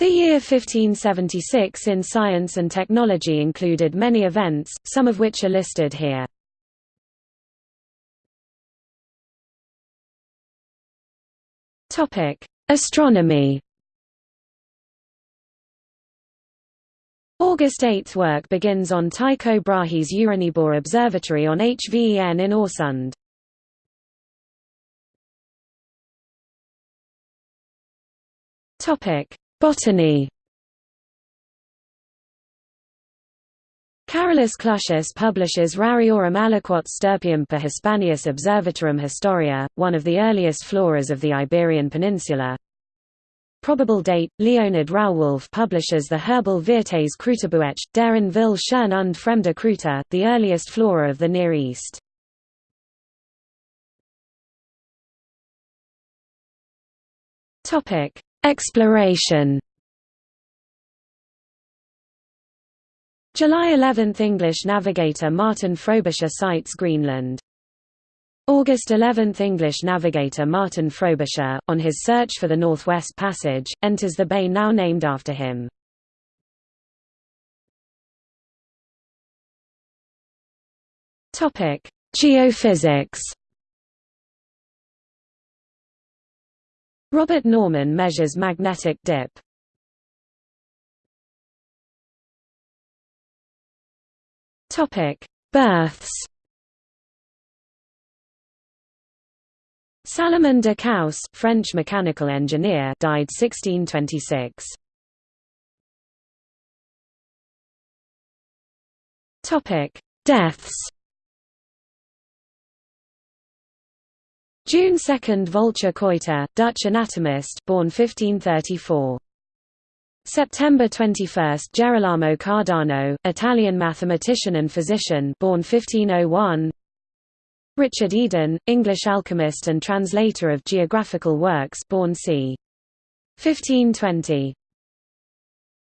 The year 1576 in science and technology included many events, some of which are listed here. Topic: Astronomy August 8 work begins on Tycho Brahe's Uraniborg Observatory on Hven in Øresund. Topic: Botany. Carolus Clusius publishes Rariorum aliquot stirpium per Hispanias Observatarum Historia, one of the earliest floras of the Iberian Peninsula. Probable date: Leonard Rauwolf publishes the Herbal Virtes Kruterbuech, deren will schön und fremde Kruter, the earliest flora of the Near East. Exploration July 11 – English navigator Martin Frobisher sights Greenland. August 11 – English navigator Martin Frobisher, on his search for the Northwest Passage, enters the bay now named after him. Geophysics Robert Norman measures magnetic dip. Topic: Births. Salomon de Caus, French mechanical engineer, died 1626. Topic: Deaths. June 2 Volcher Coiter, Dutch anatomist born 1534. September 21 Gerolamo Cardano, Italian mathematician and physician born 1501. Richard Eden, English alchemist and translator of geographical works born c. 1520.